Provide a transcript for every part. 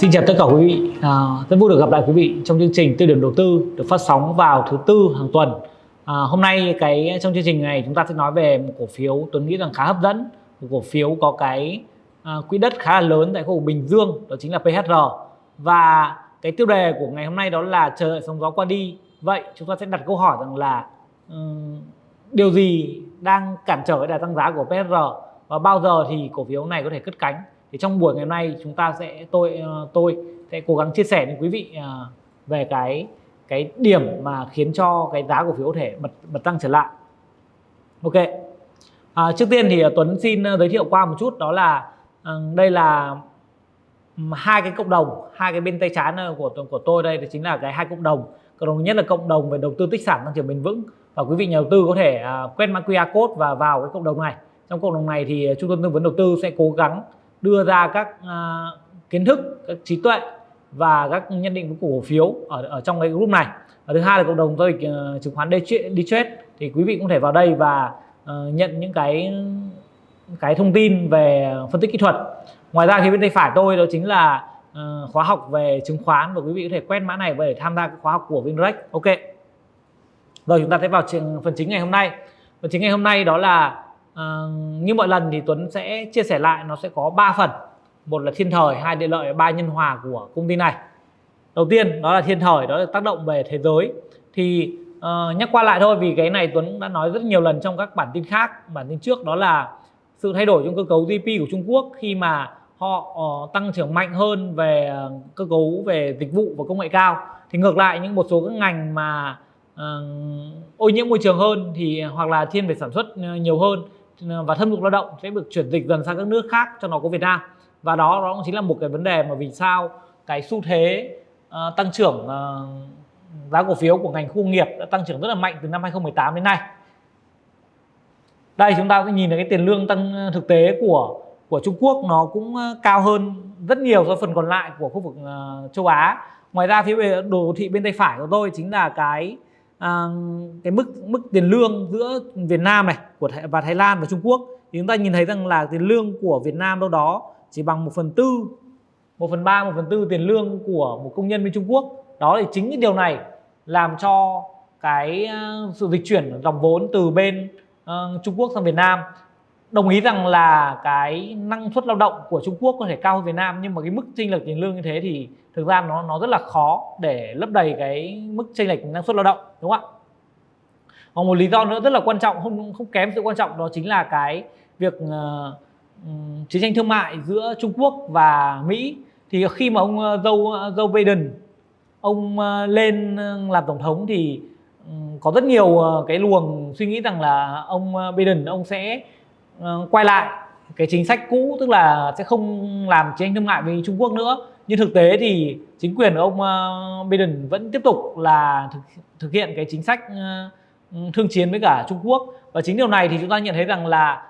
Xin chào tất cả quý vị, à, rất vui được gặp lại quý vị trong chương trình Tư điểm đầu tư được phát sóng vào thứ tư hàng tuần. À, hôm nay cái trong chương trình này chúng ta sẽ nói về một cổ phiếu Tuấn nghĩ rằng khá hấp dẫn, một cổ phiếu có cái à, quỹ đất khá là lớn tại khu vực Bình Dương, đó chính là PHR. Và cái tiêu đề của ngày hôm nay đó là chờ đợi sóng gió qua đi. Vậy chúng ta sẽ đặt câu hỏi rằng là um, điều gì đang cản trở cái đà tăng giá của PHR và bao giờ thì cổ phiếu này có thể cất cánh? Thì trong buổi ngày hôm nay chúng ta sẽ tôi ờ, tôi sẽ cố gắng chia sẻ với quý vị ờ, về cái cái điểm mà khiến cho cái giá cổ phiếu có thể bật bật tăng trở lại. Ok. À, trước tiên thì ờ, Tuấn xin giới thiệu qua một chút đó là đây là hai cái cộng đồng hai cái bên tay trái của của tôi đây thì chính là cái hai cộng đồng. Cộng đồng nhất là cộng đồng về đầu tư tích sản tăng trưởng bền vững. Và quý vị nhà đầu tư có thể quét mã QR code và vào cái cộng đồng này. Trong cộng đồng này thì trung tâm tư vấn đầu tư sẽ cố gắng đưa ra các uh, kiến thức các trí tuệ và các nhận định của cổ phiếu ở ở trong cái group này. Và thứ hai là cộng đồng giao dịch uh, chứng khoán đi thì quý vị cũng thể vào đây và uh, nhận những cái cái thông tin về phân tích kỹ thuật. Ngoài ra thì bên tay phải tôi đó chính là uh, khóa học về chứng khoán và quý vị có thể quét mã này để tham gia khóa học của Vinrex ok. Rồi chúng ta sẽ vào phần chính ngày hôm nay. Phần chính ngày hôm nay đó là à, như mọi lần thì Tuấn sẽ chia sẻ lại nó sẽ có 3 phần. Một là thiên thời hai địa lợi ba nhân hòa của công ty này. Đầu tiên đó là thiên thời đó là tác động về thế giới. Thì uh, nhắc qua lại thôi vì cái này Tuấn đã nói rất nhiều lần trong các bản tin khác. Bản tin trước đó là sự thay đổi trong cơ cấu GDP của Trung Quốc khi mà họ uh, tăng trưởng mạnh hơn về uh, cơ cấu về dịch vụ và công nghệ cao. Thì ngược lại những một số các ngành mà uh, ô nhiễm môi trường hơn thì hoặc là thiên về sản xuất nhiều hơn và thâm dụng lao động sẽ được chuyển dịch dần sang các nước khác cho nó có Việt Nam. Và đó đó cũng chính là một cái vấn đề mà vì sao cái xu thế uh, tăng trưởng uh, giá cổ phiếu của ngành khu công nghiệp đã tăng trưởng rất là mạnh từ năm 2018 đến nay. Đây chúng ta sẽ nhìn thấy cái tiền lương tăng ờ, thực tế của của Trung Quốc nó cũng cao hơn rất nhiều so với phần còn lại của khu vực uh, châu Á. Ngoài ra phía đồ thị bên tay phải của tôi chính là cái à, cái mức mức tiền lương giữa Việt Nam này của Thái, và Thái Lan và Trung Quốc thì chúng ta nhìn thấy rằng là tiền lương của Việt Nam đâu đó chỉ bằng một phần tư một phần ba một phần tư tiền lương của một công nhân bên Trung Quốc. Đó thì chính cái điều này làm cho cái ờ, sự dịch chuyển dòng vốn từ bên uh, Trung Quốc sang Việt Nam đồng ý rằng là cái năng suất lao động của Trung Quốc có thể cao hơn Việt Nam nhưng mà cái mức chênh lệch tiền lương như thế thì thực ra nó nó rất là khó để lấp đầy cái mức chênh lệch năng suất lao động đúng không ạ? Còn một lý do nữa rất là quan trọng không không kém sự quan trọng đó chính là cái việc uh, chiến tranh thương mại giữa Trung Quốc và Mỹ. Thì khi mà ông ờ, Joe ờ, Joe Biden ông lên làm tổng thống thì có rất nhiều cái luồng suy nghĩ rằng là ông Biden ông sẽ uh, Ờ, quay lại cái chính sách cũ tức là sẽ không làm chiến tranh thương mại với Trung Quốc nữa. Nhưng thực tế thì chính quyền của ông ờ, Biden vẫn tiếp tục là thực, thực hiện cái chính sách ờ, thương chiến với cả Trung Quốc. Và chính điều này thì chúng ta nhận thấy rằng là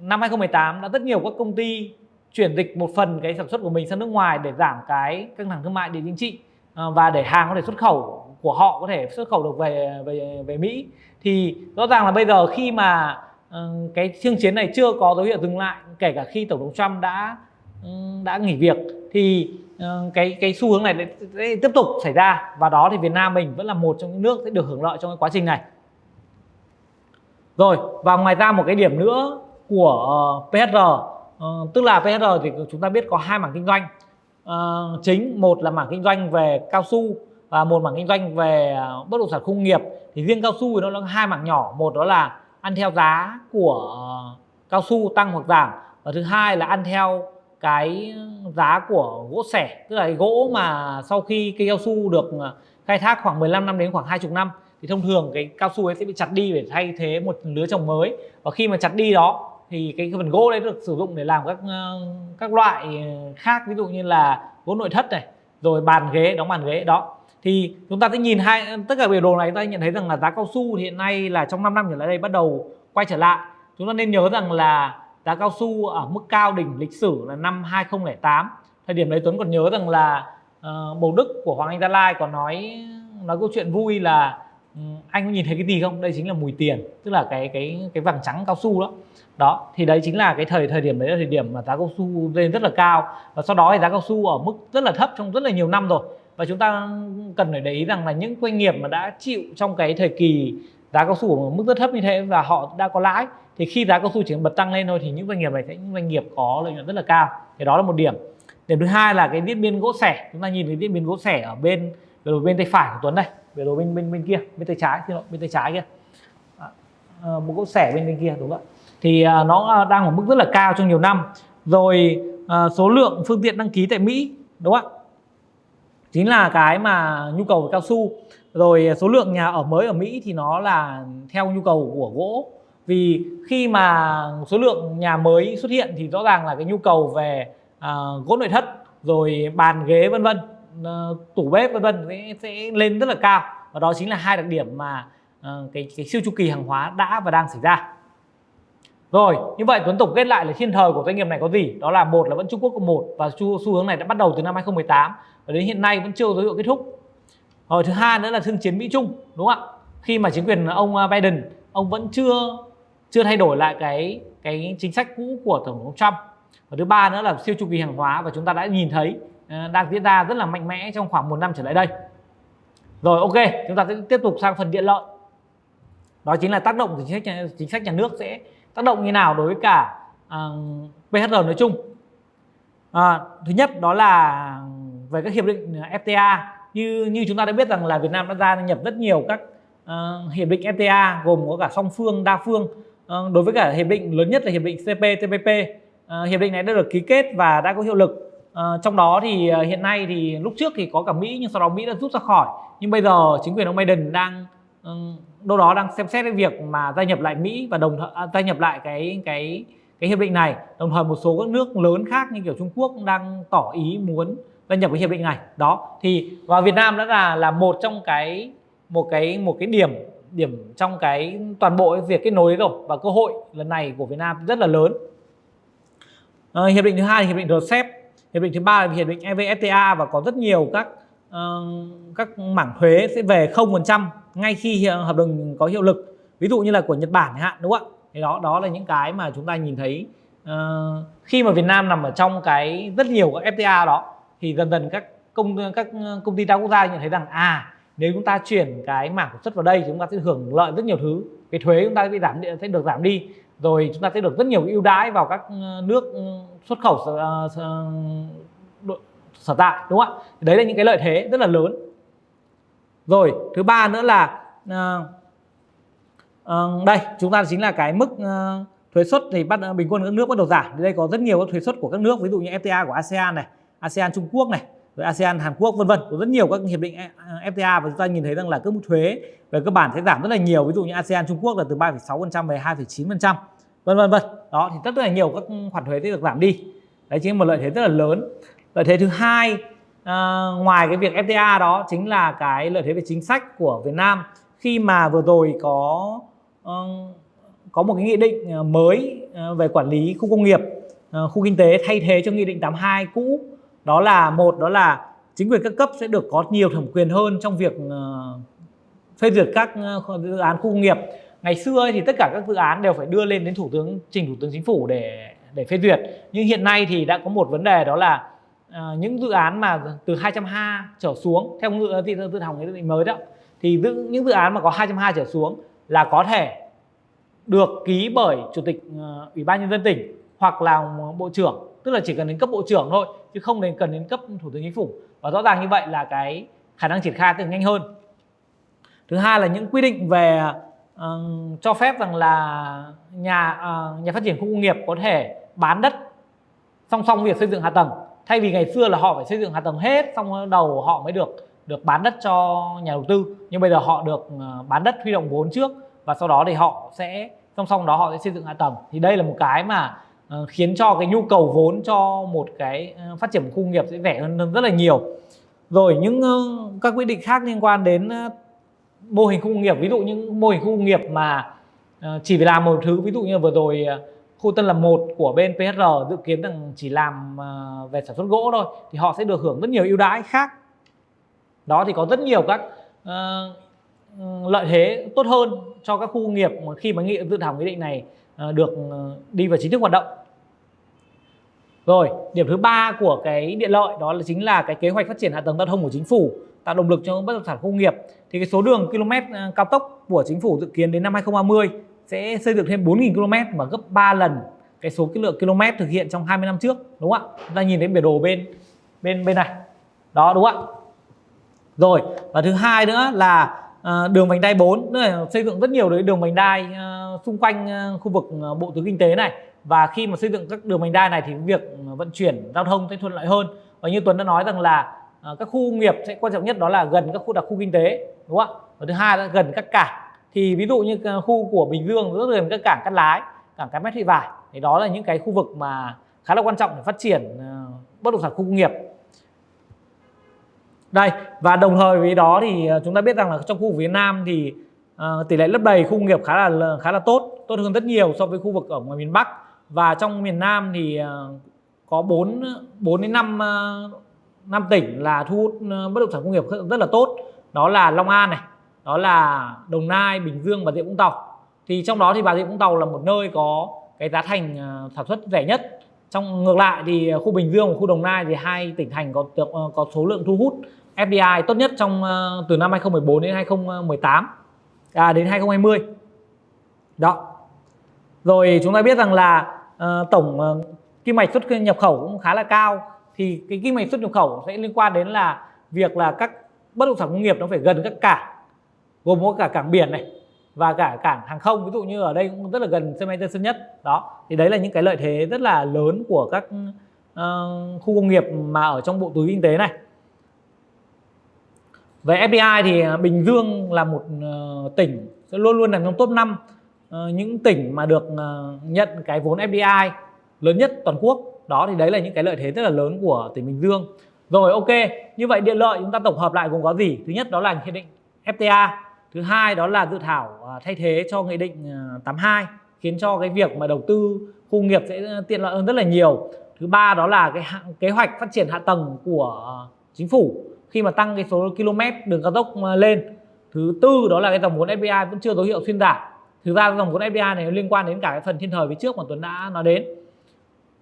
năm 2018 đã rất nhiều các công ty chuyển dịch một phần cái sản xuất của mình sang nước ngoài để giảm cái căng thẳng thương mại địa chính trị và để hàng có thể xuất khẩu của họ có thể xuất khẩu được về về về Mỹ. Thì rõ ràng là bây giờ khi mà Ờ, cái thương chiến này chưa có dấu hiệu dừng lại kể cả khi tổng thống Trump đã ừ, đã nghỉ việc thì ờ, cái cái xu hướng này sẽ tiếp tục xảy ra. Và đó thì Việt Nam mình vẫn là một trong những nước sẽ được hưởng lợi trong cái quá trình này. Rồi và ngoài ra một cái điểm nữa của ờ, uh, PHR tức là PHR thì chúng ta biết có hai mảng kinh doanh. Chính một là mảng kinh doanh về cao su và một mảng kinh doanh về bất động sản công nghiệp. Thì riêng cao su thì nó là hai mảng nhỏ. Một đó là ăn theo giá của cao su tăng hoặc giảm. Và thứ hai là ăn theo cái giá của gỗ sẻ, tức là cái gỗ mà sau khi cây cao su được à, khai thác khoảng 15 năm đến khoảng 20 năm, thì thông thường cái cao su ấy sẽ bị chặt đi để thay thế một lứa trồng mới. Và khi mà chặt đi đó, thì cái phần gỗ đấy được sử dụng để làm các à, các loại khác, ví dụ như là gỗ nội thất này, rồi bàn ghế, đóng bàn ghế, đó thì chúng ta sẽ nhìn hai tất cả biểu đồ này chúng ta nhận thấy rằng là giá cao su hiện nay là trong 5 năm trở lại đây bắt đầu quay trở lại. Chúng ta nên nhớ rằng là giá cao su ở mức cao đỉnh lịch sử là năm 2008 thời điểm đấy Tuấn còn nhớ rằng là uh, Bầu Đức của Hoàng Anh Gia Lai còn nói nói câu chuyện vui là ừ, anh có nhìn thấy cái gì không? Đây chính là mùi tiền tức là cái cái cái vàng trắng cao su đó. Đó thì đấy chính là cái thời thời điểm đấy là thời điểm mà giá cao su lên rất là cao. Và sau đó thì giá cao su ở mức rất là thấp trong rất là nhiều năm rồi và chúng ta cần phải để ý rằng là những doanh nghiệp mà đã chịu trong cái thời kỳ giá cao su ở mức rất thấp như thế và họ đã có lãi thì khi giá cao su chỉ bật tăng lên thôi thì những doanh nghiệp này sẽ những doanh nghiệp có lợi nhuận rất là cao. Thì đó là một điểm. Điểm thứ hai là cái diễn biến gỗ sẻ. Chúng ta nhìn thấy diễn biến gỗ sẻ ở bên về bên tay phải của Tuấn đây về đồ bên bên bên kia bên tay trái xin lỗi bên tay trái kia. À, à một gỗ sẻ bên bên kia đúng không ạ? Thì à, nó à, đang ở mức rất là cao trong nhiều năm. Rồi à, số lượng phương tiện đăng ký tại Mỹ đúng không ạ? Chính là cái mà nhu cầu về cao su. Rồi số lượng nhà ở mới ở Mỹ thì nó là theo nhu cầu của gỗ. Vì khi mà số lượng nhà mới xuất hiện thì rõ ràng là cái nhu cầu về uh, gỗ nội thất rồi bàn ghế vân vân uh, tủ bếp vân vân sẽ, sẽ lên rất là cao. Và đó chính là hai đặc điểm mà uh, cái, cái siêu chu kỳ hàng hóa đã và đang xảy ra rồi như vậy Tuấn tổng kết lại là thiên thời của doanh nghiệp này có gì? Đó là một là vẫn Trung Quốc có một và xu, xu hướng này đã bắt đầu từ năm 2018 và đến hiện nay vẫn chưa dấu hiệu kết thúc. Rồi thứ hai nữa là thương chiến Mỹ Trung đúng không ạ? Khi mà chính quyền ông à, Biden ông vẫn chưa chưa thay đổi lại cái cái chính sách cũ của tổng thống Trump. Và thứ ba nữa là siêu chu kỳ hàng hóa và chúng ta đã nhìn thấy à, đang diễn ra rất là mạnh mẽ trong khoảng một năm trở lại đây. Rồi ok chúng ta sẽ tiếp tục sang phần điện lợi. Đó chính là tác động của chính sách nhà, chính sách nhà nước sẽ tác động như nào đối với cả à, uh, PHR nói chung? À, thứ nhất đó là về các hiệp định à, FTA như như chúng ta đã biết rằng là Việt Nam đã gia nhập rất nhiều các uh, hiệp định FTA gồm có cả song phương đa phương. Uh, đối với cả hiệp định lớn nhất là hiệp định CPTPP uh, hiệp định này đã được ký kết và đã có hiệu lực. Uh, trong đó thì uh, hiện nay thì lúc trước thì có cả Mỹ nhưng sau đó Mỹ đã rút ra khỏi. Nhưng bây giờ chính quyền ông Biden đang uh, đâu đó đang xem xét cái việc mà gia nhập lại Mỹ và đồng thời à, gia nhập lại cái cái cái hiệp định này. Đồng thời một số các nước lớn khác như kiểu Trung Quốc đang tỏ ý muốn gia nhập cái hiệp định này. Đó thì và Việt Nam đã là là một trong cái một cái một cái điểm điểm trong cái toàn bộ cái việc kết nối đấy rồi. Và cơ hội lần này của Việt Nam rất là lớn. À, hiệp định thứ hai là hiệp định RCEP hiệp định thứ ba là hiệp định evfta và có rất nhiều các các mảng thuế sẽ về 0% ngay khi hợp đồng có hiệu lực. Ví dụ như là của Nhật Bản hạn đúng không ạ? Thì đó đó là những cái mà chúng ta nhìn thấy. Uh, khi mà Việt Nam nằm ở trong cái rất nhiều các FTA đó thì dần dần các công các công ty đa quốc gia nhận thấy rằng à nếu chúng ta chuyển cái mảng sản xuất vào đây chúng ta sẽ hưởng lợi rất nhiều thứ. Cái thuế chúng ta sẽ bị giảm sẽ được giảm đi. Rồi chúng ta sẽ được rất nhiều ưu đãi vào các ờ, nước xuất khẩu uh, sở tại đúng không ạ? Đấy là những cái lợi thế rất là lớn. Rồi thứ ba nữa là uh, uh, đây chúng ta chính là cái mức uh, thuế suất thì bắt bình quân các nước bắt đầu giảm. Đây có rất nhiều các thuế suất của các nước ví dụ như FTA của ASEAN này ASEAN Trung Quốc này rồi ASEAN Hàn Quốc vân vân. Có rất nhiều các hiệp định FTA và chúng ta nhìn thấy rằng là các mức thuế về cơ bản sẽ giảm rất là nhiều. Ví dụ như ASEAN Trung Quốc là từ 3,6% về 2,9% vân vân vân. Đó thì rất là nhiều các khoản thuế sẽ được giảm đi. Đấy chính là một lợi thế rất là lớn lợi thế thứ hai à, ngoài cái việc FTA đó chính là cái lợi thế về chính sách của Việt Nam. Khi mà vừa rồi có uh, có một cái nghị định ờ, mới ờ, về quản lý khu công nghiệp khu kinh tế thay thế cho nghị định 82 cũ đó là một đó là chính quyền các cấp sẽ được có nhiều thẩm quyền hơn trong việc phê duyệt các dự án khu công nghiệp. Ngày xưa thì tất cả các dự án đều phải đưa lên đến thủ tướng trình thủ tướng chính phủ để để phê duyệt. Nhưng hiện nay thì đã có một vấn đề đó là Ờ, những dự án mà từ 200 ha trở xuống theo dự dự, dự thảo nghị định mới đó thì dự, những dự án mà có 200 ha trở xuống là có thể được ký bởi chủ tịch uh, ủy ban nhân dân tỉnh hoặc là bộ trưởng. Tức là chỉ cần đến cấp bộ trưởng thôi chứ không đến cần đến cấp thủ tướng chính phủ. Và rõ ràng như vậy là cái khả năng triển khai sẽ nhanh hơn. Thứ hai là những quy định về uh, cho phép rằng là nhà uh, nhà phát triển khu công nghiệp có thể bán đất song song việc xây dựng hạ tầng thay vì ngày xưa là họ phải xây dựng hạ tầng hết, xong đầu họ mới được được bán đất cho nhà đầu tư. Nhưng bây giờ họ được ờ, bán đất huy động vốn trước và sau đó thì họ sẽ, song song đó họ sẽ xây dựng hạ tầng. Thì đây là một cái mà ờ, khiến cho cái nhu cầu vốn cho một cái ờ, phát triển khu công nghiệp sẽ rẻ hơn rất là nhiều. Rồi những các quy định khác liên quan đến mô hình khu công nghiệp. Ví dụ những mô hình khu công nghiệp mà chỉ phải làm một thứ, ví dụ như vừa rồi khu Tân Lập 1 của bên PHR dự kiến rằng chỉ làm ờ, về sản xuất gỗ thôi thì họ sẽ được hưởng rất nhiều ưu đãi khác. Đó thì có rất nhiều các ờ, lợi thế tốt hơn cho các khu công nghiệp mà khi mà nghị dự thảo nghị định này uh, được đi vào chính thức hoạt động. Rồi điểm thứ ba của cái điện lợi đó là chính là cái kế hoạch phát triển hạ tầng giao thông của chính phủ tạo động lực cho bất động sản công nghiệp. Thì cái số đường km cao tốc của chính phủ dự kiến đến năm 2030 sẽ xây dựng thêm 4.000 km và gấp 3 lần cái số cái lượng km thực hiện trong 20 năm trước đúng không ạ? Chúng ta nhìn thấy biểu đồ bên bên bên này. Đó đúng không ạ? Rồi, và thứ hai nữa là uh, đường vành đai 4 nữa là xây dựng rất nhiều đấy đường vành đai uh, xung quanh uh, khu vực uh, bộ tứ kinh tế này và khi mà xây dựng các đường vành đai này thì việc vận chuyển giao thông sẽ thuận lợi hơn. Và như Tuấn đã nói rằng là uh, các khu công nghiệp sẽ quan trọng nhất đó là gần các khu đặc khu kinh tế đúng không ạ? Và thứ hai là gần các cảng. Thì ví dụ như à, khu của Bình Dương rất gần các cảng Cát Lái, cảng Cái Mét Thị Vải thì đó là những cái khu vực mà khá là quan trọng để phát triển à, bất động sản khu công nghiệp. Đây và đồng thời với đó thì à, chúng ta biết rằng là trong khu vực Việt Nam thì uh, tỷ lệ lấp đầy khu công nghiệp khá là khá là tốt tốt hơn rất nhiều so với khu vực ở ngoài miền Bắc. Và trong miền Nam thì uh, có 4 4 đến 5 uh, 5 tỉnh là thu hút bất động sản công nghiệp rất là tốt. Đó là Long An này đó là Đồng Nai Bình Dương và Rịa Vũng Tàu. Thì trong đó thì Bà Rịa Vũng Tàu là một nơi có cái giá thành à, sản xuất rẻ nhất. Trong ngược lại thì khu Bình Dương và khu Đồng Nai thì hai tỉnh thành có ờ, có số lượng thu hút FDI tốt nhất trong ờ, từ năm 2014 đến 2018 à, đến 2020 đó. Rồi chúng ta biết rằng là uh, tổng uh, kim ngạch xuất nhập khẩu cũng khá là cao. Thì cái kim ngạch xuất nhập khẩu sẽ liên quan đến là việc là các bất động sản công nghiệp nó phải gần các cảng gồm có cả cảng biển này và cả cảng hàng không ví dụ như ở đây cũng rất là gần sân bay Tân Sơn Nhất đó thì đấy là những cái lợi thế rất là lớn của các uh, khu công nghiệp mà ở trong bộ túi kinh tế này về FDI thì Bình Dương là một uh, tỉnh sẽ luôn luôn nằm trong top 5 uh, ờ, những tỉnh mà được uh, nhận cái vốn FDI lớn nhất toàn quốc. Đó thì đấy là những cái lợi thế rất là lớn của tỉnh Bình Dương. Rồi ok, như vậy điện lợi chúng ta tổng hợp lại gồm có gì? Thứ nhất đó là hiệp định FTA, thứ hai đó là dự thảo à, thay thế cho nghị định à, 82 khiến cho cái việc mà đầu tư khu nghiệp sẽ à, tiện lợi hơn rất là nhiều. Thứ ba đó là cái kế hoạch phát triển hạ tầng của chính phủ khi mà tăng cái số km đường cao tốc lên. Thứ tư đó là cái dòng vốn FDI vẫn chưa dấu hiệu xuyên giảm thực ra dòng vốn FDI này liên quan đến cả cái phần thiên thời phía trước mà Tuấn đã nói đến.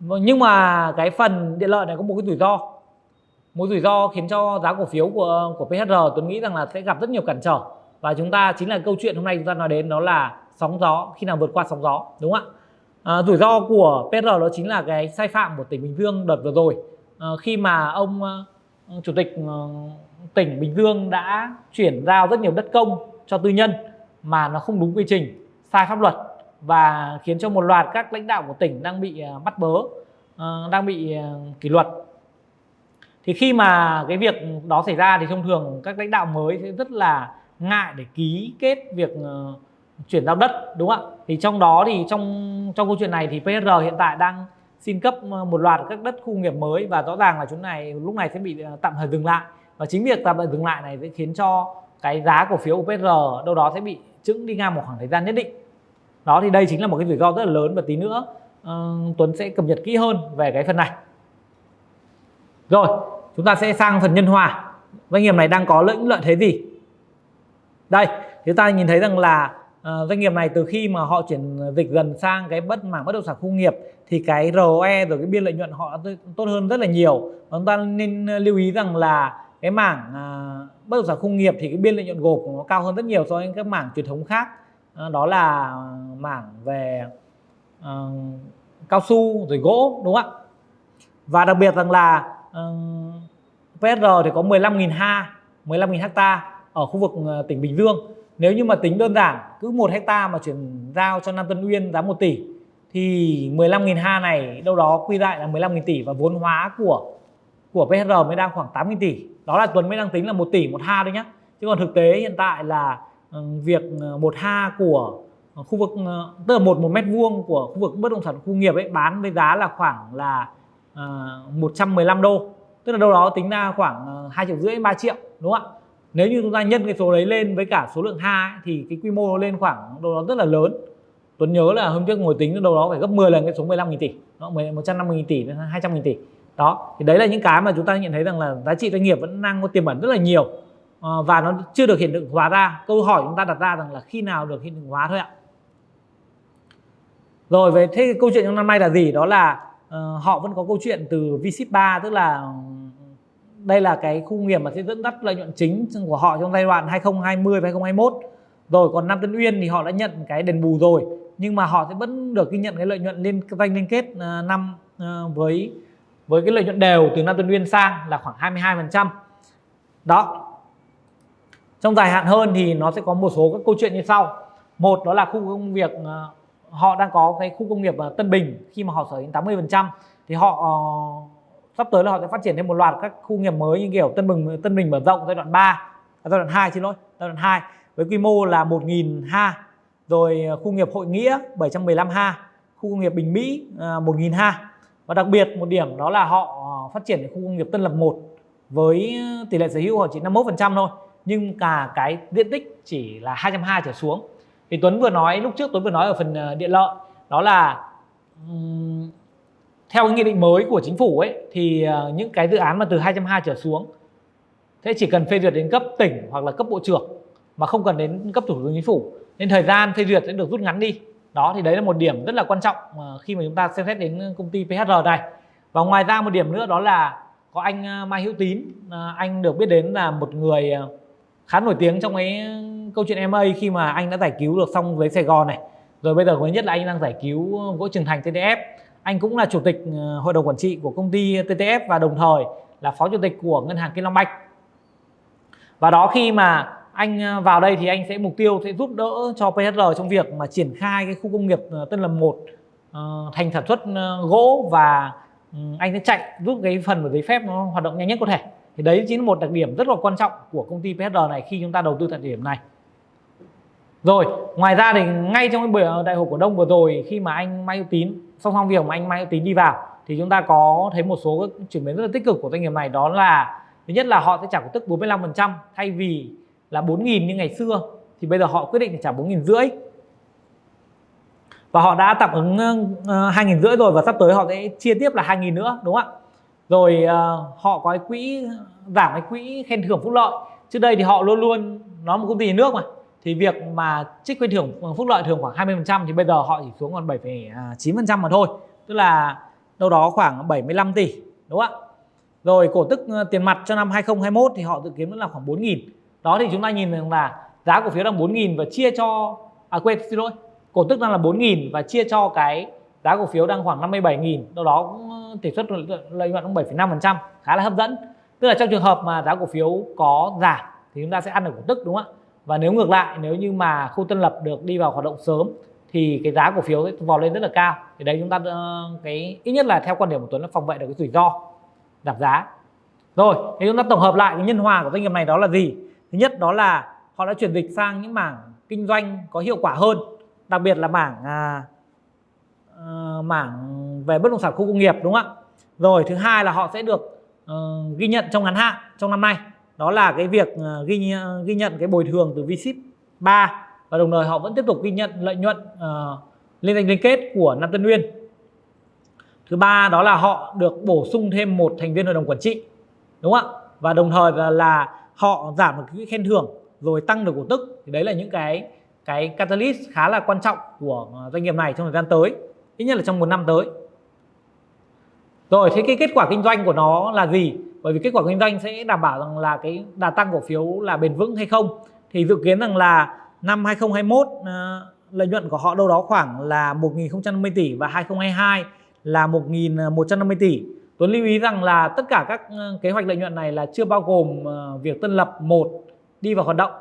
Nhưng mà cái phần điện lợi này có một cái rủi ro. Một rủi ro khiến cho giá cổ phiếu của của PHR Tuấn nghĩ rằng là sẽ gặp rất nhiều cản trở và chúng ta chính là câu chuyện hôm nay chúng ta nói đến đó là sóng gió khi nào vượt qua sóng gió đúng không ạ à, rủi ro của PR đó chính là cái sai phạm của tỉnh Bình Dương đợt vừa rồi à, khi mà ông ờ, chủ tịch ờ, tỉnh Bình Dương đã chuyển giao rất nhiều đất công cho tư nhân mà nó không đúng quy trình, sai pháp luật và khiến cho một loạt các lãnh đạo của tỉnh đang bị ờ, bắt bớ, đang bị kỷ luật. Thì khi mà cái việc đó xảy ra thì thông thường các lãnh đạo mới sẽ rất là ngại để ký kết việc ờ, chuyển giao đất đúng không ạ? Thì trong đó thì trong trong câu chuyện này thì PR hiện tại đang xin cấp ờ, một loạt các đất khu nghiệp mới và rõ ràng là chúng này lúc này sẽ bị ờ, tạm thời dừng lại. Và chính việc tạm thời dừng lại này sẽ khiến cho cái giá cổ phiếu UPR đâu đó sẽ bị chững đi ngang một khoảng thời gian nhất định. Đó thì đây chính là một cái rủi ro rất là lớn và tí nữa uh, Tuấn sẽ cập nhật kỹ hơn về cái phần này. Rồi chúng ta sẽ sang phần nhân hòa. Doanh nghiệp này đang có lợi lợi thế gì? Đây chúng ta nhìn thấy rằng là uh, doanh nghiệp này từ khi mà họ chuyển dịch dần sang cái bất mảng bất động sản công nghiệp thì cái ROE rồi cái biên lợi nhuận họ tốt hơn rất là nhiều. Chúng ta nên ờ, lưu ý rằng là cái mảng uh, bất động sản công nghiệp thì cái biên lợi nhuận gộp của nó cao hơn rất nhiều so với các mảng truyền thống khác. Uh, đó là mảng về uh, cao su rồi gỗ đúng không ạ? Và đặc biệt rằng là uh, PSR thì có 15.000 ha 15.000 hecta ở khu vực ờ, tỉnh Bình Dương. Nếu như mà tính đơn giản cứ một hecta mà chuyển giao cho Nam Tân Uyên giá 1 tỷ thì 15.000 ha này đâu đó quy lại là 15.000 tỷ và vốn hóa của của PHR mới đang khoảng 8.000 tỷ. Đó là Tuấn mới đang tính là 1 tỷ một ha thôi nhé chứ còn thực tế hiện tại là ừ, việc ờ, một ha của ờ, khu vực tức là một một mét vuông của khu vực bất động sản khu nghiệp ấy bán với giá là khoảng là uh, 115 đô. Tức là đâu đó tính ra khoảng hai triệu rưỡi 3 triệu đúng không ạ? Nếu như chúng ta nhân cái số đấy lên với cả số lượng ha ấy, thì cái quy mô lên khoảng đâu đó rất là lớn. Tuấn nhớ là hôm trước ngồi tính đâu đó phải gấp 10 lần cái số 15 nghìn tỷ. Nó 150 nghìn tỷ đến 200 nghìn tỷ. Đó thì đấy là những cái mà chúng ta nhận thấy rằng là giá trị doanh nghiệp vẫn đang có tiềm ẩn rất là nhiều. Ờ, và nó chưa được hiện thực hóa ra. Câu hỏi chúng ta đặt ra rằng là khi nào được hiện thực hóa thôi ạ? Rồi về thế câu chuyện trong năm nay là gì? Đó là uh, họ vẫn có câu chuyện từ VSIP 3 tức là đây là cái khu nghiệp mà sẽ dẫn dắt lợi nhuận chính của họ trong giai đoạn 2020 và 2021 rồi còn Nam Tân Uyên thì họ đã nhận cái đền bù rồi nhưng mà họ sẽ vẫn được ghi nhận cái lợi nhuận liên doanh liên kết uh, năm uh, với với cái lợi nhuận đều từ Nam Tân Uyên sang là khoảng 22% đó. Trong dài hạn hơn thì nó sẽ có một số các câu chuyện như sau. Một đó là khu công việc uh, họ đang có cái khu công nghiệp Tân Bình. Khi mà họ sở hữu 80% thì họ uh, sắp tới là họ sẽ phát triển thêm một loạt các khu nghiệp mới như kiểu Tân Bình Tân Bình mở rộng giai đoạn 3 à, giai đoạn 2 xin lỗi giai đoạn 2 với quy mô là 1.000 ha. Rồi à, khu nghiệp Hội Nghĩa 715 ha khu công nghiệp Bình Mỹ à, 1.000 ha. Và đặc biệt một điểm đó là họ à, phát triển khu công nghiệp Tân Lập 1 với tỷ lệ sở hữu họ chỉ 51% thôi nhưng cả cái diện tích chỉ là 220 trở xuống. Thì Tuấn vừa nói lúc trước Tuấn vừa nói ở phần điện lợi đó là theo cái nghị định mới của chính phủ ấy, thì ờ, những cái dự án mà từ 220 trở xuống, thế chỉ cần phê duyệt đến cấp tỉnh hoặc là cấp bộ trưởng mà không cần đến cấp thủ tướng chính phủ, nên thời gian phê duyệt sẽ được rút ngắn đi. Đó, thì đấy là một điểm rất là quan trọng ờ, khi mà chúng ta xem xét đến công ty PHR này. Và ngoài ra một điểm nữa đó là có anh ờ, Mai Hữu Tín anh được biết đến là một người khá nổi tiếng trong cái câu chuyện MA khi mà anh đã giải cứu được xong với Sài Gòn này. Rồi bây giờ mới nhất là anh đang giải cứu gỗ Trường Thành TDF anh cũng là chủ tịch ờ, hội đồng quản trị của công ty TTF và đồng thời là phó chủ tịch của ngân hàng Kim Long Bạch và đó khi mà anh ờ, vào đây thì anh sẽ mục tiêu sẽ giúp đỡ cho PHR trong việc mà triển khai cái khu công nghiệp ờ, Tân Lập 1 thành sản xuất gỗ và ừ, anh sẽ chạy giúp cái phần của giấy phép nó hoạt động nhanh nhất có thể. Thì đấy chính là một đặc điểm rất là quan trọng của công ty PHR này khi chúng ta đầu tư tại điểm này. Rồi, ngoài ra thì ngay trong cái buổi đại hội cổ đông vừa rồi khi mà anh Mai Hữu Tín song song việc mà anh Mai Hữu Tín đi vào thì chúng ta có thấy một số chuyển biến rất là tích cực của doanh nghiệp này đó là thứ nhất là họ sẽ trả cổ tức 45% thay vì là 4.000 như ngày xưa thì bây giờ họ quyết định trả 4.000 rưỡi. Và họ đã tạm ứng 2.000 rưỡi rồi và sắp tới họ sẽ chia tiếp là 2.000 nữa đúng không ạ? Rồi uh, họ có cái quỹ giảm cái quỹ khen thưởng phúc lợi. Trước đây thì họ luôn luôn nó một công ty nhà nước mà thì việc mà trích khen thưởng ờ, phúc lợi thường khoảng 20% thì bây giờ họ chỉ xuống còn 7,9% à, mà thôi. Tức là đâu đó khoảng 75 tỷ đúng không ạ? Rồi cổ tức ờ, tiền mặt cho năm 2021 thì họ dự kiến vẫn là khoảng 4.000 đó thì chúng ta nhìn rằng là giá cổ phiếu đang 4.000 và chia cho à quên xin lỗi cổ tức đang là 4.000 và chia cho cái giá cổ phiếu đang khoảng 57.000 đâu đó cũng ờ, tỷ suất lợi nhuận cũng 7,5% khá là hấp dẫn. Tức là trong trường hợp mà giá cổ phiếu có giảm thì chúng ta sẽ ăn được cổ tức đúng không ạ? Và nếu ngược lại nếu như mà khu tân lập được đi vào hoạt động sớm thì cái giá cổ phiếu sẽ vò lên rất là cao. Thì đấy chúng ta ờ, cái ít nhất là theo quan điểm của Tuấn là phòng vệ được cái rủi ro giảm giá. Rồi thì chúng ta tổng hợp lại cái nhân hòa của doanh nghiệp này đó là gì? Thứ nhất đó là họ đã chuyển dịch sang những mảng kinh doanh có hiệu quả hơn đặc biệt là mảng à, à, mảng về bất động sản khu công nghiệp đúng không ạ? Rồi thứ hai là họ sẽ được uh, ghi nhận trong ngắn hạn trong năm nay đó là cái việc ờ, ghi ghi nhận cái bồi thường từ Vship 3 và đồng thời họ vẫn tiếp tục ghi nhận lợi nhuận ờ, uh, liên danh liên kết của Nam Tân Nguyên thứ ba đó là họ được bổ sung thêm một thành viên hội đồng quản trị đúng không ạ? Và đồng thời là, là họ giảm được cái khen thưởng rồi tăng được cổ tức. Thì đấy là những cái cái catalyst khá là quan trọng của ờ, doanh nghiệp này trong thời gian tới ít nhất là trong một năm tới. Rồi thế cái kết quả kinh doanh của nó là gì? Bởi vì kết quả kinh doanh sẽ đảm bảo rằng là cái đà tăng cổ phiếu là bền vững hay không thì dự kiến rằng là năm 2021 uh, ờ, lợi nhuận của họ đâu đó khoảng là 1.050 tỷ và 2022 là 1.150 tỷ Tuấn lưu ý rằng là tất cả các ờ, kế hoạch lợi nhuận này là chưa bao gồm ờ, việc Tân Lập 1 đi vào hoạt động.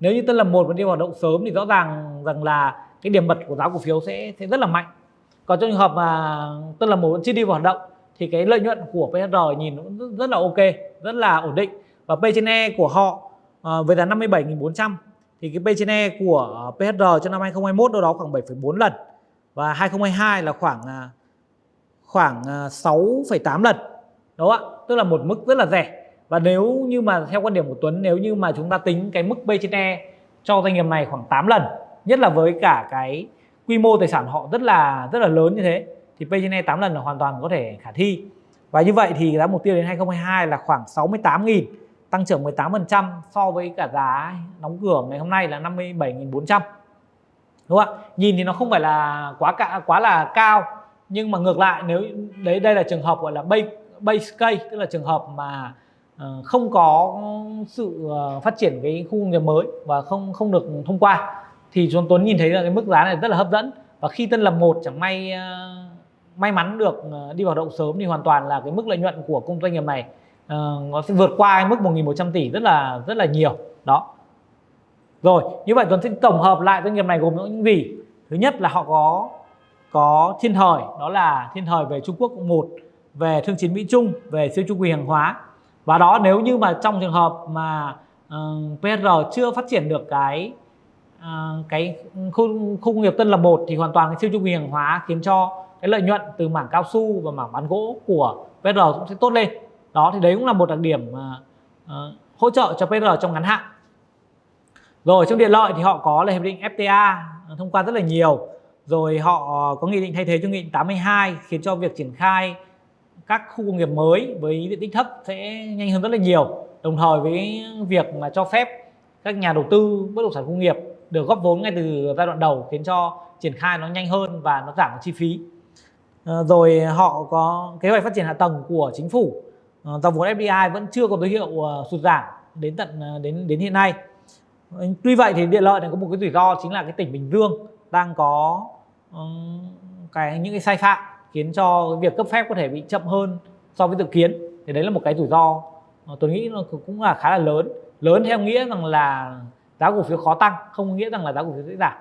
Nếu như Tân Lập 1 mà đi vào hoạt động sớm thì rõ ràng rằng là cái điểm bật của giá cổ phiếu sẽ sẽ rất là mạnh. Còn trong trường hợp mà Tân Lập 1 vẫn chưa đi vào hoạt động thì cái lợi nhuận của PR nhìn cũng rất, là ok, rất là ổn định. Và P trên E của họ uh, với giá 57.400 thì cái P trên E của ờ, PR cho năm 2021 đâu đó khoảng 7,4 lần. Và 2022 là khoảng ờ, khoảng 6,8 lần. Đúng không ạ? Tức là một mức rất là rẻ. Và nếu như mà theo quan điểm của Tuấn nếu như mà chúng ta tính cái mức P trên E cho doanh nghiệp này khoảng 8 lần nhất là với cả cái quy mô tài sản họ rất là rất là lớn như thế thì P trên E 8 lần là hoàn toàn có thể khả thi. Và như vậy thì giá mục tiêu đến 2022 là khoảng 68.000 tăng trưởng 18% so với cả giá đóng cửa ngày hôm nay là 57.400 đúng không ạ? Nhìn thì nó không phải là quá cả quá là cao nhưng mà ngược lại nếu đấy đây là trường hợp gọi là base base case tức là trường hợp mà uh, không có sự uh, phát triển cái khu công nghiệp mới và không không được thông qua thì chúng Tuấn nhìn thấy là cái mức giá này rất là hấp dẫn. Và khi Tân Lập một chẳng may uh, may mắn được ờ, đi vào động sớm thì hoàn toàn là cái mức lợi nhuận của công doanh nghiệp này uh, nó sẽ vượt qua mức 1.100 tỷ rất là rất là nhiều. Đó. Rồi như vậy Tuấn sẽ tổng hợp lại doanh nghiệp này gồm những gì? Thứ nhất là họ có có thiên thời đó là thiên thời về Trung Quốc một về thương chiến Mỹ Trung về siêu chu kỳ hàng hóa. Và đó nếu như mà trong trường hợp mà ờ, uh, PR chưa phát triển được cái uh, cái khu, khu công nghiệp Tân Lập một thì hoàn toàn cái siêu chu kỳ hàng hóa khiến cho cái lợi nhuận từ mảng cao su và mảng bán gỗ của PR cũng sẽ tốt lên. Đó thì đấy cũng là một đặc điểm uh, hỗ trợ cho PR trong ngắn hạn. Rồi trong điện lợi thì họ có là hiệp định FTA ờ, thông qua rất là nhiều. Rồi họ có nghị định thay thế cho nghị định 82 khiến cho việc triển khai các khu công nghiệp mới với diện tích thấp sẽ nhanh hơn rất là nhiều đồng thời với việc mà cho phép các nhà đầu tư bất động sản công nghiệp được góp vốn ngay từ giai đoạn đầu khiến cho triển khai nó nhanh hơn và nó giảm chi phí. Ờ, rồi họ có kế hoạch phát triển hạ tầng của chính phủ. Ờ, Dòng vốn FDI vẫn chưa có dấu hiệu ờ, sụt giảm đến tận đến đến hiện nay. Tuy vậy thì điện lợi này có một cái rủi ro chính là cái tỉnh Bình Dương đang có cái, những cái sai phạm khiến cho việc cấp phép có thể bị chậm hơn so với dự kiến. Thì đấy là một cái rủi ro tôi nghĩ nó cũng là khá là lớn. Lớn theo nghĩa rằng là giá cổ phiếu khó tăng, không nghĩa rằng là giá cổ phiếu dễ giảm.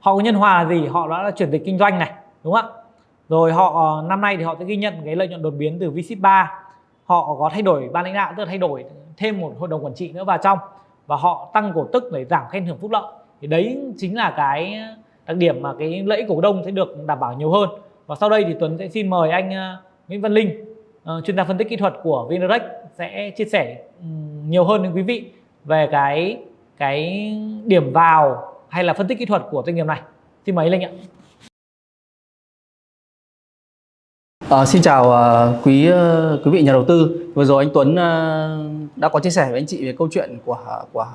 Họ có nhân hòa là gì? Họ đã là chuyển dịch kinh doanh này đúng không ạ? Rồi họ ờ, năm nay thì họ sẽ ghi nhận cái lợi nhuận đột biến từ vship 3 họ có thay đổi, ban lãnh đạo tức là thay đổi thêm một hội đồng quản trị nữa vào trong và họ tăng cổ tức để giảm khen thưởng phúc lợi. Thì đấy chính là cái đặc điểm mà cái lợi ích cổ đông sẽ được đảm bảo nhiều hơn. Và sau đây thì Tuấn sẽ xin mời anh ờ, Nguyễn Văn Linh ờ, chuyên gia phân tích kỹ thuật của VNREX sẽ chia sẻ nhiều hơn đến quý vị về cái cái điểm vào hay là phân tích kỹ thuật của doanh nghiệp này. Xin mời anh Linh ạ. À, xin chào uh, quý uh, quý vị nhà đầu tư. Vừa rồi anh Tuấn uh, đã có chia sẻ với anh chị về câu chuyện của của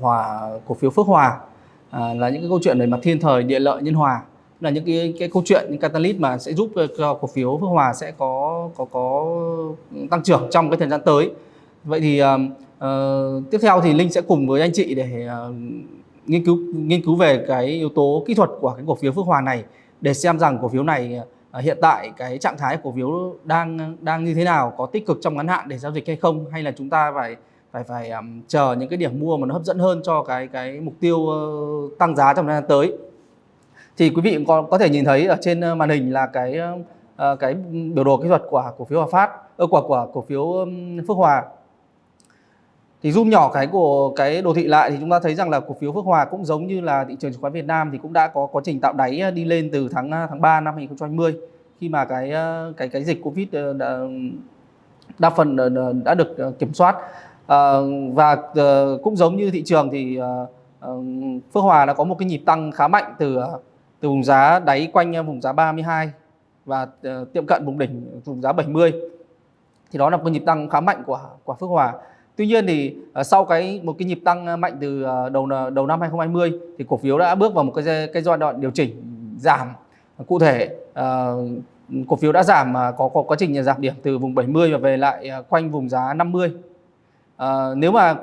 hòa cổ phiếu Phước Hòa à, là những cái câu chuyện về mặt thiên thời địa lợi nhân hòa là những cái cái câu chuyện những catalyst mà sẽ giúp cho cổ phiếu Phước Hòa sẽ có có có tăng trưởng trong cái thời gian tới. Vậy thì uh, tiếp theo thì Linh sẽ cùng với anh chị để uh, nghiên cứu nghiên cứu về cái yếu tố kỹ thuật của cái cổ phiếu Phước Hòa này để xem rằng cổ phiếu này À, hiện tại cái trạng thái cổ phiếu đang đang như thế nào có tích cực trong ngắn hạn để giao dịch hay không hay là chúng ta phải phải phải um, chờ những cái điểm mua mà nó hấp dẫn hơn cho cái cái mục tiêu uh, tăng giá trong thời gian tới? Thì quý vị có có thể nhìn thấy ở trên ờ, màn hình là cái uh, cái biểu đồ kỹ thuật của cổ phiếu Hòa Phát ơ của của cổ phiếu Phước Hòa thì zoom nhỏ cái của cái đồ thị lại thì chúng ta thấy rằng là cổ phiếu Phước Hòa cũng giống như là thị trường chứng khoán Việt Nam thì cũng đã có quá trình tạo đáy ờ, đi lên từ tháng ờ, tháng 3 năm 2020 khi mà cái ờ, cái cái dịch Covid đã, đa phần đã được kiểm soát. À, và cũng giống như thị trường thì Phước Hòa đã có một cái nhịp tăng khá mạnh từ từ vùng giá đáy quanh vùng giá 32 và tiệm cận vùng đỉnh vùng giá 70 thì đó là một nhịp tăng khá mạnh của của Phước Hòa. Tuy nhiên thì ờ, sau cái một cái nhịp tăng ờ, mạnh từ ờ, đầu đầu năm 2020 thì cổ phiếu đã bước vào một cái cái giai đoạn điều chỉnh giảm cụ thể uh, cổ phiếu đã giảm mà có có quá trình giảm điểm từ vùng 70 và về lại quanh vùng giá 50. Nếu mà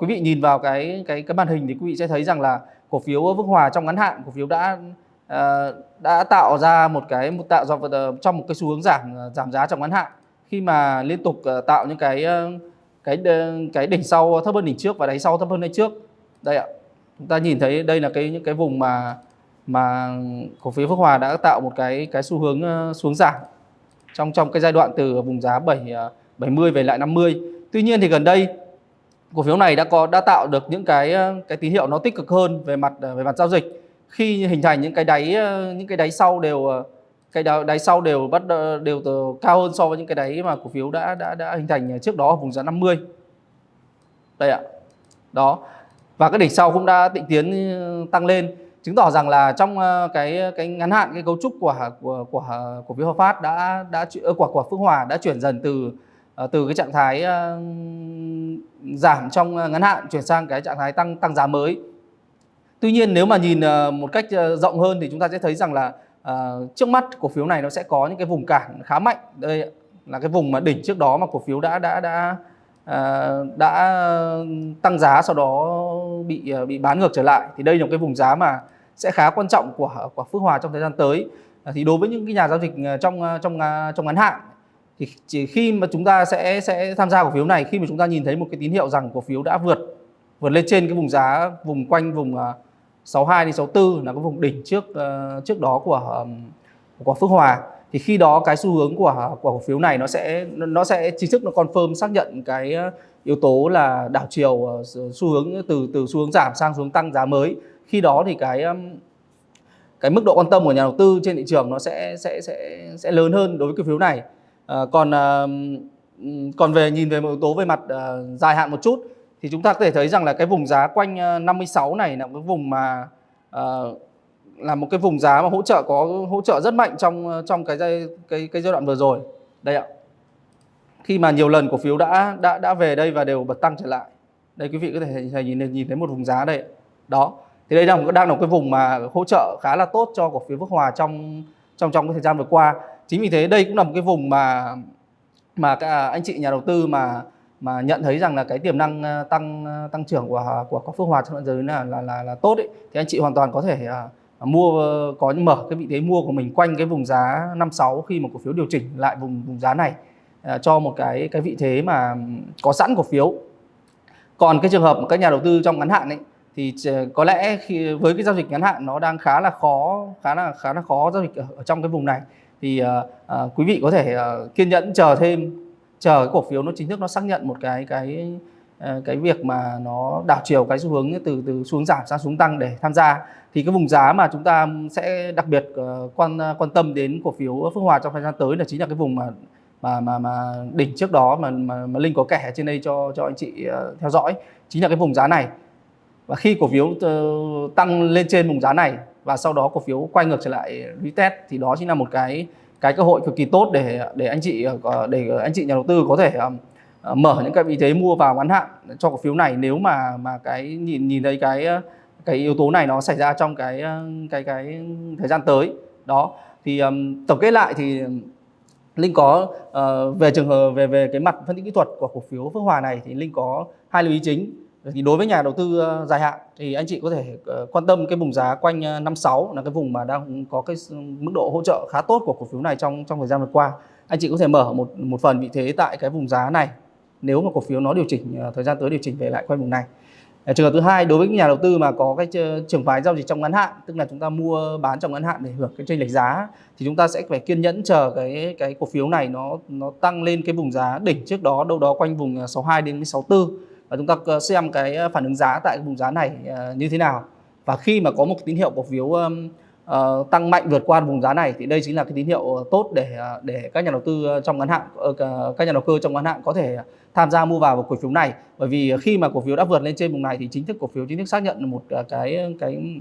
quý vị nhìn vào cái cái cái màn hình thì quý vị sẽ thấy rằng là cổ phiếu Vững Hòa trong ngắn hạn cổ phiếu đã đã tạo ra một cái một tạo ra trong một cái xu hướng giảm giảm giá trong ngắn hạn khi mà liên tục tạo những cái cái cái đỉnh sau thấp hơn đỉnh trước và đáy sau thấp hơn đáy trước. Đây ạ. Chúng ta nhìn thấy đây là cái, những cái vùng mà mà cổ phiếu Phước Hòa đã tạo một cái cái xu hướng ờ, xuống giảm trong trong cái giai đoạn từ vùng giá 7 70 ờ, về lại 50 tuy nhiên thì gần đây, cổ phiếu này đã có, đã tạo được những cái ờ, cái tín hiệu nó tích cực hơn về mặt về mặt giao dịch. Khi hình thành những cái đáy những cái đáy sau đều cái đáy sau đều bắt đều từ cao hơn so với những cái đáy mà cổ phiếu đã đã đã hình thành trước đó ở vùng giá 50 đây ạ. Đó. Và cái đỉnh sau cũng đã tịnh tiến tăng lên, chứng tỏ rằng là trong cái cái ngắn hạn, cái cấu trúc của của của, cổ phiếu Hòa Phát đã đã của của Phước Hòa đã chuyển dần từ ờ, từ cái trạng thái giảm trong ngắn hạn chuyển sang cái trạng thái tăng tăng giá mới. Tuy nhiên nếu mà nhìn ờ, một cách rộng hơn thì chúng ta sẽ thấy rằng là uh, trước mắt cổ phiếu này nó sẽ có những cái vùng cản khá mạnh. Đây là cái vùng mà đỉnh trước đó mà cổ phiếu đã đã đã uh, đã tăng giá sau đó bị uh, bị bán ngược trở lại thì đây là một cái vùng giá mà sẽ khá quan trọng của của Phước Hòa trong thời gian tới. Uh, thì đối với những cái nhà giao dịch trong trong trong ngắn hạn thì chỉ khi mà chúng ta sẽ sẽ tham gia cổ phiếu này khi mà chúng ta nhìn thấy một cái tín hiệu rằng cổ phiếu đã vượt vượt lên trên cái vùng giá vùng quanh vùng 62 đến 64 là cái vùng đỉnh trước uh, trước đó của của Phước Hòa. Thì khi đó cái xu hướng của của cổ phiếu này nó sẽ nó sẽ chính thức nó confirm xác nhận cái ờ, yếu tố là đảo chiều ờ, xu hướng từ từ xu hướng giảm sang xu hướng tăng giá mới. Khi đó thì cái cái mức độ quan tâm của nhà đầu tư trên thị trường nó sẽ sẽ sẽ sẽ lớn hơn đối với cổ phiếu này. À, còn à, còn về nhìn về một yếu tố về mặt à, dài hạn một chút thì chúng ta có thể thấy rằng là cái vùng giá quanh ờ, 56 này là một cái vùng mà uh, là một cái vùng giá mà hỗ trợ có hỗ trợ rất mạnh trong ờ, trong cái giai cái cái giai đoạn vừa rồi. Đây ạ. Khi mà nhiều lần cổ phiếu đã đã đã về đây và đều bật tăng trở lại. Đây quý vị có thể nhìn nhìn thấy một vùng giá đây đó. Thì đây đang đang là một cái vùng mà hỗ trợ khá là tốt cho cổ phiếu Phước Hòa trong trong trong cái thời gian vừa qua. Chính vì thế đây cũng là một cái vùng mà mà các anh chị nhà đầu tư mà mà nhận thấy rằng là cái tiềm năng ờ, tăng ờ, tăng trưởng của của, của Phước Hòa trong đoạn giới là là là, là tốt ấy, thì anh chị hoàn toàn có thể uh, mua ờ, có mở cái vị thế mua của mình quanh cái vùng giá 56 khi mà cổ phiếu điều chỉnh lại vùng vùng giá này uh, cho một cái cái vị thế mà có sẵn cổ phiếu. Còn cái trường hợp các nhà đầu tư trong ngắn hạn ấy thì có lẽ khi với cái giao dịch ngắn hạn nó đang khá là khó khá là khá là khó giao dịch ở, ở trong cái vùng này thì uh, uh, quý vị có thể uh, kiên nhẫn chờ thêm chờ cái cổ phiếu nó chính thức nó xác nhận một cái cái ờ, cái việc mà nó đảo chiều cái xu hướng từ từ xuống giảm sang xuống tăng để tham gia thì cái vùng giá mà chúng ta sẽ đặc biệt ờ, quan quan tâm đến cổ phiếu Phước Hòa trong thời gian tới là chính là cái vùng mà mà mà mà đỉnh trước đó mà mà, mà Linh có kẻ trên đây cho cho anh chị ờ, theo dõi chính là cái vùng giá này. Và khi cổ phiếu tăng lên trên vùng giá này và sau đó cổ phiếu quay ngược trở lại retest thì đó chính là một cái cái cơ hội cực kỳ tốt để để anh chị ờ, để anh chị nhà đầu tư có thể ờ, ờ, mở những cái vị thế mua vào ngắn hạn cho cổ phiếu này. Nếu mà mà cái nhìn nhìn thấy cái cái yếu tố này nó xảy ra trong cái cái cái thời gian tới đó thì um, tổng kết lại thì Linh có uh, về trường hợp về về cái mặt phân tích kỹ thuật của cổ phiếu Phước Hòa này thì Linh có hai lưu ý chính thì đối với nhà đầu tư ờ, dài hạn thì anh chị có thể ờ, quan tâm cái vùng giá quanh ờ, 56 là cái vùng mà đang có cái mức độ hỗ trợ khá tốt của cổ phiếu này trong trong thời gian vừa qua. Anh chị có thể mở một một phần vị thế tại cái vùng giá này nếu mà cổ phiếu nó điều chỉnh thời gian tới điều chỉnh về lại quanh vùng này. Trường hợp thứ hai đối với nhà đầu tư mà có cái trường phái giao dịch trong ngắn hạn, tức là chúng ta mua bán trong ngắn hạn để hưởng cái chênh lệch giá thì chúng ta sẽ phải kiên nhẫn chờ cái cái cổ phiếu này nó nó tăng lên cái vùng giá đỉnh trước đó đâu đó quanh vùng 62 đến 64 và chúng ta xem cái ờ, phản ứng giá tại vùng giá này ờ, như thế nào? Và khi mà có một tín hiệu cổ phiếu uh, tăng mạnh vượt qua vùng giá này thì đây chính là cái tín hiệu tốt để để các nhà đầu tư trong ngắn hạn các nhà đầu cơ trong ngắn hạn có thể tham gia mua vào cổ phiếu này. Bởi vì khi mà cổ phiếu đã vượt lên trên vùng này thì chính thức cổ phiếu chính thức xác nhận một cái cái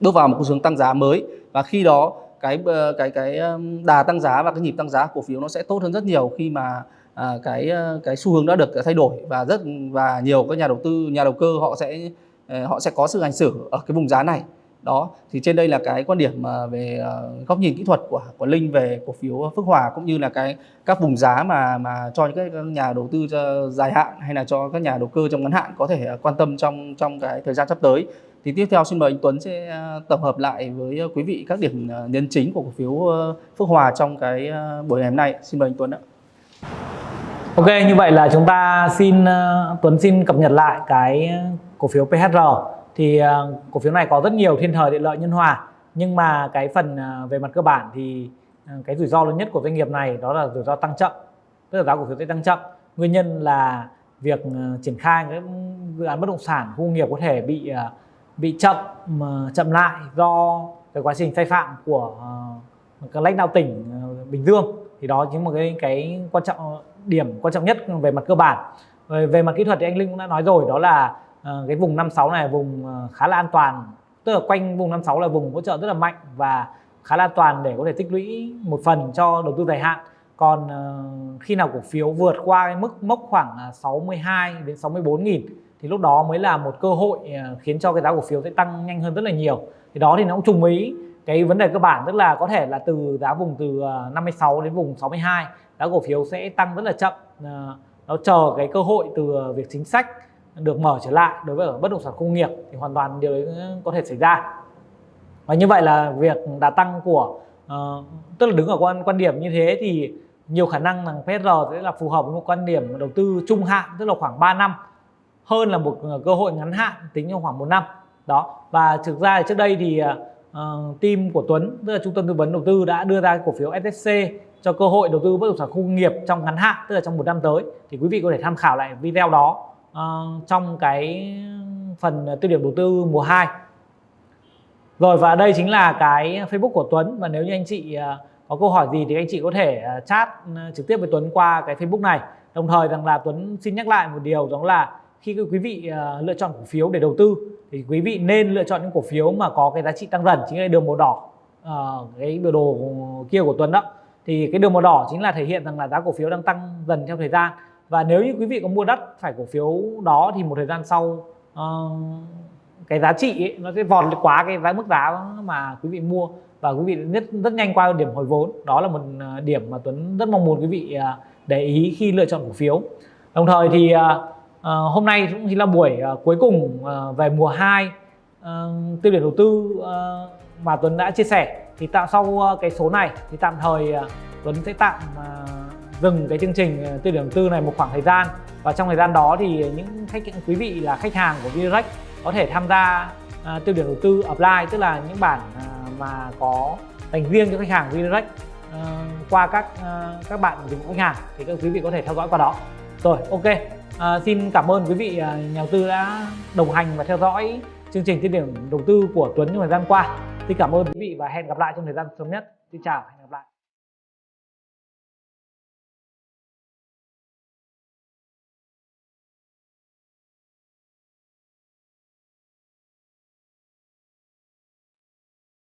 bước vào một xu hướng tăng giá mới. Và khi đó cái cái cái đà tăng giá và cái nhịp tăng giá cổ phiếu nó sẽ tốt hơn rất nhiều khi mà à, cái ờ, cái xu hướng đã được thay đổi và rất và nhiều các nhà đầu tư nhà đầu cơ họ sẽ ờ, họ sẽ có sự hành xử ở cái vùng giá này. Đó thì trên đây là cái quan điểm mà về ờ, góc nhìn kỹ thuật của của Linh về cổ phiếu Phước Hòa cũng như là cái các vùng giá mà mà cho những cái nhà đầu tư dài hạn hay là cho các nhà đầu cơ trong ngắn hạn có thể quan tâm trong trong cái thời gian sắp tới. Thì tiếp theo xin mời anh Tuấn sẽ tổng hợp lại với quý vị các điểm nhấn chính của cổ phiếu Phước Hòa trong cái buổi ngày hôm nay. Xin mời anh Tuấn ạ. Ok như vậy là chúng ta xin uh, Tuấn xin cập nhật lại cái ờ, cổ phiếu PHR thì uh, cổ phiếu này có rất nhiều thiên thời địa lợi nhân hòa. Nhưng mà cái phần uh, về mặt cơ bản thì uh, cái rủi ro lớn nhất của doanh nghiệp này đó là rủi ro tăng chậm. Tức là giá cổ phiếu sẽ tăng chậm. Nguyên nhân là việc uh, triển khai cái dự án bất động sản khu nghiệp có thể bị uh, bị chậm chậm lại do cái quá trình sai phạm của uh, các lãnh đạo tỉnh uh, Bình Dương. Thì đó chính là cái cái quan trọng điểm quan trọng nhất về mặt cơ bản. Về, mặt kỹ thuật thì anh Linh cũng đã nói rồi đó là ờ, cái vùng 56 này vùng ờ, khá là an toàn. Tức là quanh vùng 56 là vùng hỗ trợ rất là mạnh và khá là an toàn để có thể tích lũy một phần cho đầu tư dài hạn. Còn ờ, khi nào cổ phiếu vượt qua cái mức mốc khoảng 62 đến 64 nghìn thì lúc đó mới là một cơ hội khiến cho cái giá cổ phiếu sẽ tăng nhanh hơn rất là nhiều. Thì đó thì nó cũng trùng ý cái vấn đề cơ bản tức là có thể là từ giá vùng từ 56 đến vùng 62 giá cổ phiếu sẽ tăng rất là chậm. À, nó chờ cái cơ hội từ à, việc chính sách được mở trở lại đối với ở bất động sản công nghiệp thì hoàn toàn điều đấy có thể xảy ra. Và như vậy là việc đà tăng của uh, tức là đứng ở quan quan điểm như thế thì nhiều khả năng rằng PSR sẽ là phù hợp với một quan điểm đầu tư trung hạn tức là khoảng 3 năm hơn là một ờ, cơ hội ngắn hạn tính trong khoảng một năm. Đó và thực ra thì trước đây thì uh, team của Tuấn tức là trung tâm tư vấn đầu tư đã đưa ra cổ phiếu SSC cho cơ hội đầu tư bất động sản khu công nghiệp trong ngắn hạn tức là trong một năm tới thì quý vị có thể tham khảo lại video đó uh, trong cái phần tiêu điểm đầu tư mùa 2 rồi và đây chính là cái Facebook của Tuấn. Và nếu như anh chị ờ, có câu hỏi gì thì anh chị có thể ờ, chat trực tiếp với Tuấn qua cái Facebook này. Đồng thời rằng là Tuấn xin nhắc lại một điều đó là khi quý vị lựa chọn cổ phiếu để đầu tư thì quý vị nên lựa chọn những cổ phiếu mà có cái giá trị tăng dần chính là đường màu đỏ cái biểu đồ kia của Tuấn đó thì cái đường màu đỏ chính là thể hiện rằng là giá cổ phiếu đang tăng dần theo thời gian. Và nếu như quý vị có mua đắt phải cổ phiếu đó thì một thời gian sau uh, cái giá trị ấy, nó sẽ vọt quá cái giá mức giá mà quý vị mua. Và quý vị rất rất nhanh qua điểm hồi vốn. Đó là một ờ, điểm mà Tuấn rất mong muốn quý vị ờ, để ý khi lựa chọn cổ phiếu. Đồng thời thì uh, hôm nay cũng chính là buổi uh, cuối cùng uh, về mùa 2 uh, tiêu điểm đầu tư uh, mà Tuấn đã chia sẻ thì tạo sau ờ, cái số này thì tạm thời ờ, Tuấn sẽ tạm ờ, dừng cái chương trình tư điểm đầu tư này một khoảng thời gian. Và trong thời gian đó thì những khách quý vị là khách hàng của Virex có thể tham gia à, tiêu điểm đầu tư offline tức là những bản mà có dành riêng cho khách hàng Virex qua các các bạn dùng khách hàng thì các quý vị có thể theo dõi qua đó. Rồi ok. À, xin cảm ơn quý vị nhà đầu tư đã đồng hành và theo dõi chương trình tiêu điểm đầu tư của Tuấn trong thời gian qua xin cảm ơn quý vị và hẹn gặp lại trong thời gian sớm nhất. Xin chào, hẹn gặp lại.